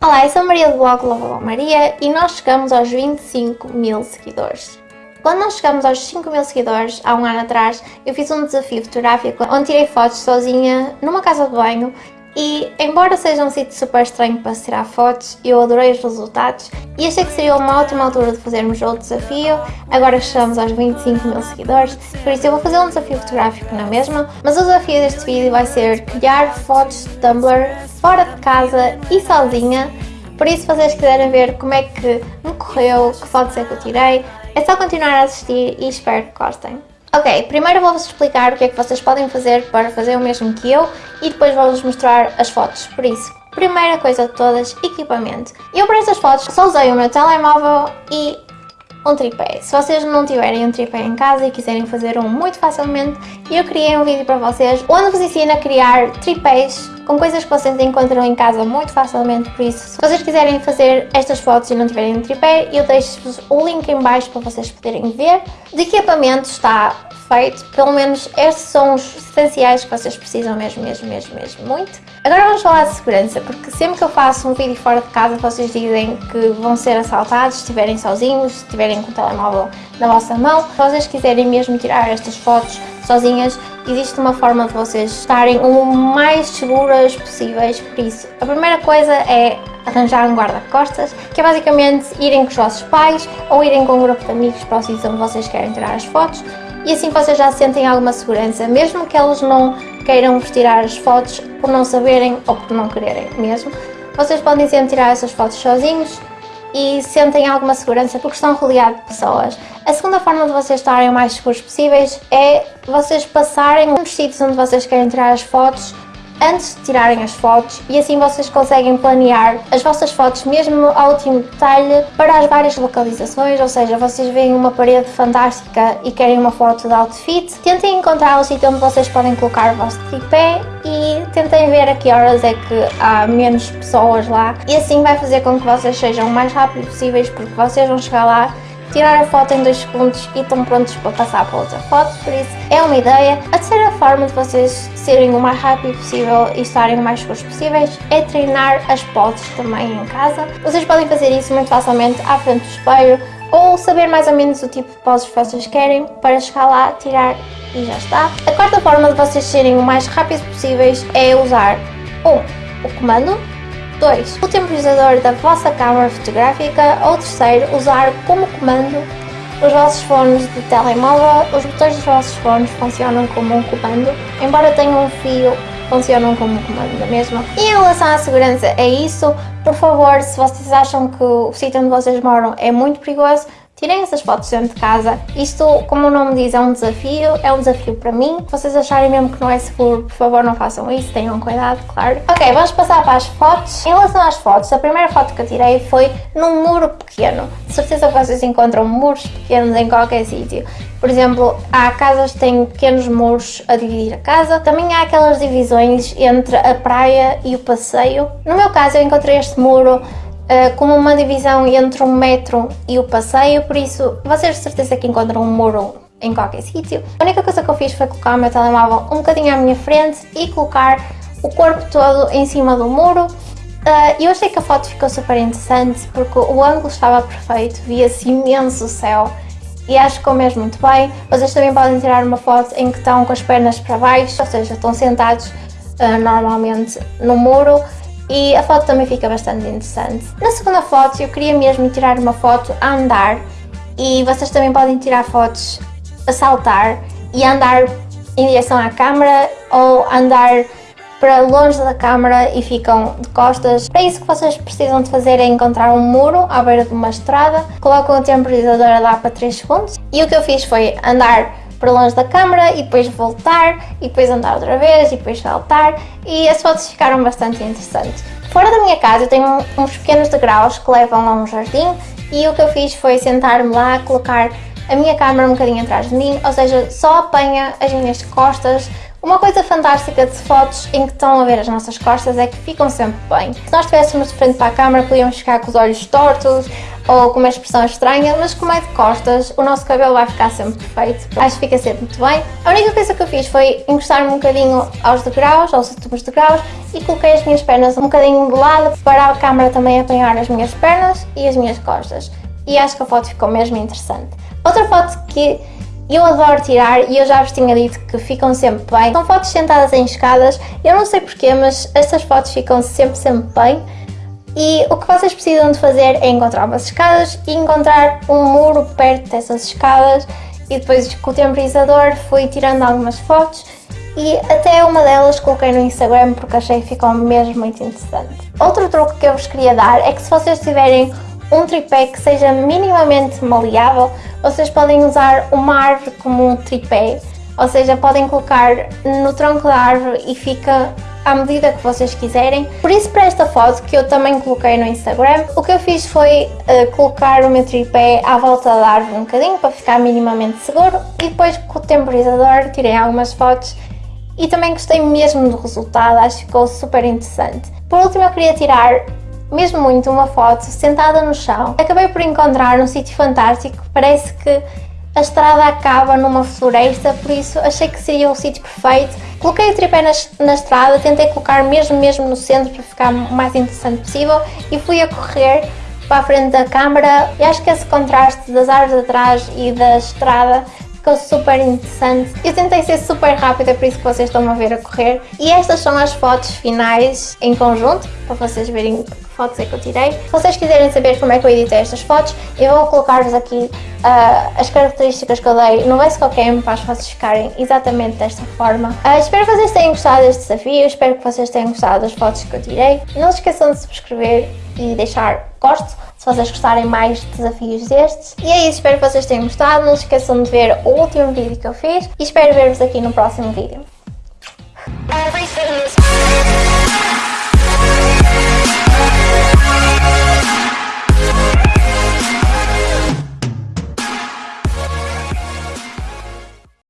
Olá, eu sou Maria do blog Lavou Maria e nós chegamos aos 25 mil seguidores. Quando nós chegamos aos 5 mil seguidores, há um ano atrás, eu fiz um desafio fotográfico onde tirei fotos sozinha numa casa de banho e, embora seja um sítio super estranho para tirar fotos, eu adorei os resultados e achei que seria uma ótima altura de fazermos outro desafio, agora chegamos aos 25 mil seguidores, por isso eu vou fazer um desafio fotográfico na mesma, mas o desafio deste vídeo vai ser criar fotos de Tumblr fora de casa e sozinha, por isso se vocês quiserem ver como é que me correu, que fotos é que eu tirei, é só continuar a assistir e espero que gostem. Ok, primeiro vou-vos explicar o que é que vocês podem fazer para fazer o mesmo que eu e depois vou-vos mostrar as fotos, por isso, primeira coisa de todas, equipamento. Eu para estas fotos só usei o meu telemóvel e um tripé. Se vocês não tiverem um tripé em casa e quiserem fazer um muito facilmente, eu criei um vídeo para vocês onde vos ensino a criar tripés com coisas que vocês encontram em casa muito facilmente, por isso se vocês quiserem fazer estas fotos e não tiverem um tripé, eu deixo-vos o link em baixo para vocês poderem ver. De equipamento está feito, pelo menos estes são os essenciais que vocês precisam mesmo, mesmo, mesmo, mesmo muito. Agora vamos falar de segurança, porque sempre que eu faço um vídeo fora de casa vocês dizem que vão ser assaltados se estiverem sozinhos, se estiverem com o telemóvel na vossa mão. Se vocês quiserem mesmo tirar estas fotos sozinhas, existe uma forma de vocês estarem o mais seguras possíveis, por isso a primeira coisa é arranjar um guarda-costas, que é basicamente irem com os vossos pais ou irem com um grupo de amigos próximos onde vocês querem tirar as fotos e assim vocês já sentem alguma segurança, mesmo que eles não queiram vos tirar as fotos por não saberem ou por não quererem mesmo. Vocês podem sempre tirar essas fotos sozinhos e sentem alguma segurança porque estão rodeados de pessoas. A segunda forma de vocês estarem o mais seguros possíveis é vocês passarem nos sítios onde vocês querem tirar as fotos antes de tirarem as fotos e assim vocês conseguem planear as vossas fotos mesmo ao último detalhe para as várias localizações, ou seja, vocês veem uma parede fantástica e querem uma foto de outfit, tentem encontrar o sítio onde vocês podem colocar o vosso tripé e tentem ver a que horas é que há menos pessoas lá. E assim vai fazer com que vocês sejam o mais rápido possíveis porque vocês vão chegar lá tirar a foto em 2 segundos e estão prontos para passar para outra foto, por isso é uma ideia. A terceira forma de vocês serem o mais rápido possível e estarem o mais seguros possíveis é treinar as poses também em casa. Vocês podem fazer isso muito facilmente à frente do espelho ou saber mais ou menos o tipo de poses que vocês querem para chegar lá, tirar e já está. A quarta forma de vocês serem o mais rápidos possíveis é usar um, o comando 2. O temporizador da vossa câmara fotográfica ou terceiro, usar como comando os vossos fones de telemóvel. Os botões dos vossos fones funcionam como um comando, embora tenham um fio, funcionam como um comando da mesma. E em relação à segurança é isso, por favor, se vocês acham que o sítio onde vocês moram é muito perigoso, Tirem essas fotos dentro de casa. Isto, como o nome diz, é um desafio. É um desafio para mim. Se vocês acharem mesmo que não é seguro, por favor não façam isso. Tenham cuidado, claro. Ok, vamos passar para as fotos. Em relação às fotos, a primeira foto que eu tirei foi num muro pequeno. De certeza que vocês encontram muros pequenos em qualquer sítio. Por exemplo, há casas que têm pequenos muros a dividir a casa. Também há aquelas divisões entre a praia e o passeio. No meu caso, eu encontrei este muro uh, como uma divisão entre o metro e o passeio, por isso vocês de certeza que encontram um muro em qualquer sítio. A única coisa que eu fiz foi colocar o meu telemóvel um bocadinho à minha frente e colocar o corpo todo em cima do muro. Uh, eu achei que a foto ficou super interessante porque o ângulo estava perfeito, via-se imenso o céu e acho que ficou mesmo muito bem. Vocês também podem tirar uma foto em que estão com as pernas para baixo, ou seja, estão sentados uh, normalmente no muro e a foto também fica bastante interessante. Na segunda foto eu queria mesmo tirar uma foto a andar e vocês também podem tirar fotos a saltar e andar em direção à câmera ou andar para longe da câmara e ficam de costas. Para isso que vocês precisam de fazer é encontrar um muro à beira de uma estrada, colocam o temporizador dar para 3 segundos e o que eu fiz foi andar para longe da câmara e depois voltar e depois andar outra vez e depois saltar e as fotos ficaram bastante interessantes. Fora da minha casa eu tenho uns pequenos degraus que levam a um jardim e o que eu fiz foi sentar-me lá, colocar a minha câmera um bocadinho atrás de mim, ou seja, só apanha as minhas costas. Uma coisa fantástica de fotos em que estão a ver as nossas costas é que ficam sempre bem. Se nós estivéssemos de frente para a câmera podíamos ficar com os olhos tortos ou com uma expressão estranha, mas como é de costas, o nosso cabelo vai ficar sempre perfeito. Acho que fica sempre muito bem. A única coisa que eu fiz foi encostar-me um bocadinho aos degraus, aos últimos degraus, e coloquei as minhas pernas um bocadinho de lado para a câmera também apanhar as minhas pernas e as minhas costas. E acho que a foto ficou mesmo interessante. Outra foto que eu adoro tirar e eu já vos tinha dito que ficam sempre bem. São fotos sentadas em escadas, eu não sei porquê, mas estas fotos ficam sempre, sempre bem. E o que vocês precisam de fazer é encontrar umas escadas e encontrar um muro perto dessas escadas e depois com o temporizador fui tirando algumas fotos e até uma delas coloquei no Instagram porque achei que ficou mesmo muito interessante. Outro truque que eu vos queria dar é que se vocês tiverem um tripé que seja minimamente maleável, vocês podem usar uma árvore como um tripé, ou seja, podem colocar no tronco da árvore e fica à medida que vocês quiserem. Por isso para esta foto que eu também coloquei no Instagram, o que eu fiz foi uh, colocar o meu tripé à volta da árvore um bocadinho para ficar minimamente seguro e depois com o temporizador tirei algumas fotos e também gostei mesmo do resultado, acho que ficou super interessante. Por último eu queria tirar mesmo muito uma foto sentada no chão. Acabei por encontrar um sítio fantástico, parece que a estrada acaba numa floresta, por isso achei que seria o sítio perfeito. Coloquei o tripé na, na, estrada, tentei colocar mesmo mesmo no centro para ficar o mais interessante possível e fui a correr para a frente da câmara e acho que esse contraste das árvores atrás e da estrada ficou super interessante. Eu tentei ser super rápida, por isso que vocês estão a ver a correr. E estas são as fotos finais em conjunto, para vocês verem que fotos é que eu tirei. Se vocês quiserem saber como é que eu editei estas fotos, eu vou colocar-vos aqui uh, as características que eu dei no VSCOCAM para as fotos ficarem exatamente desta forma. Uh, espero que vocês tenham gostado deste desafio, espero que vocês tenham gostado das fotos que eu tirei. Não se esqueçam de subscrever e deixar gosto se vocês gostarem mais de desafios destes. E é isso, espero que vocês tenham gostado. Não se esqueçam de ver o último vídeo que eu fiz e espero ver-vos aqui no próximo vídeo.